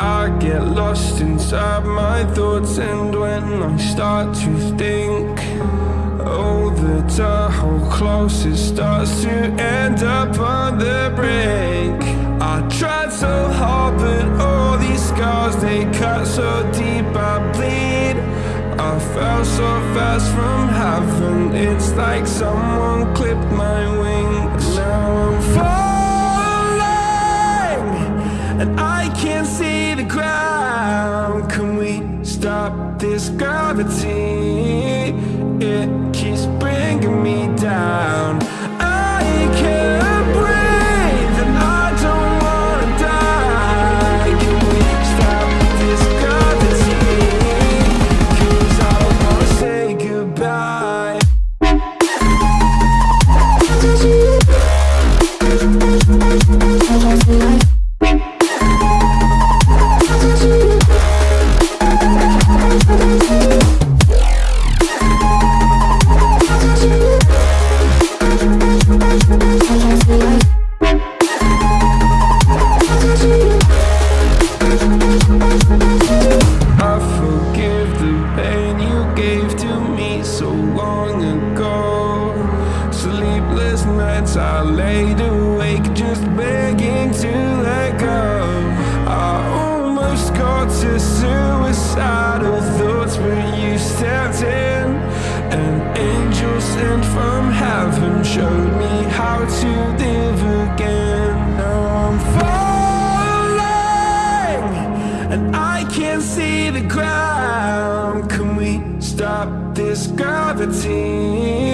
I get lost inside my thoughts and when I start to think Oh, the Tahoe close, it starts to end up on the brink. I tried so hard, but all these scars, they cut so deep I bleed. I fell so fast from heaven, it's like someone clipped my wings. Now I'm stop this gravity? It keeps bringing me down nights I laid awake just begging to let go. I almost got to suicidal thoughts, but you stepped in. An angel sent from heaven showed me how to live again. Now I'm falling and I can't see the ground. Can we stop this gravity?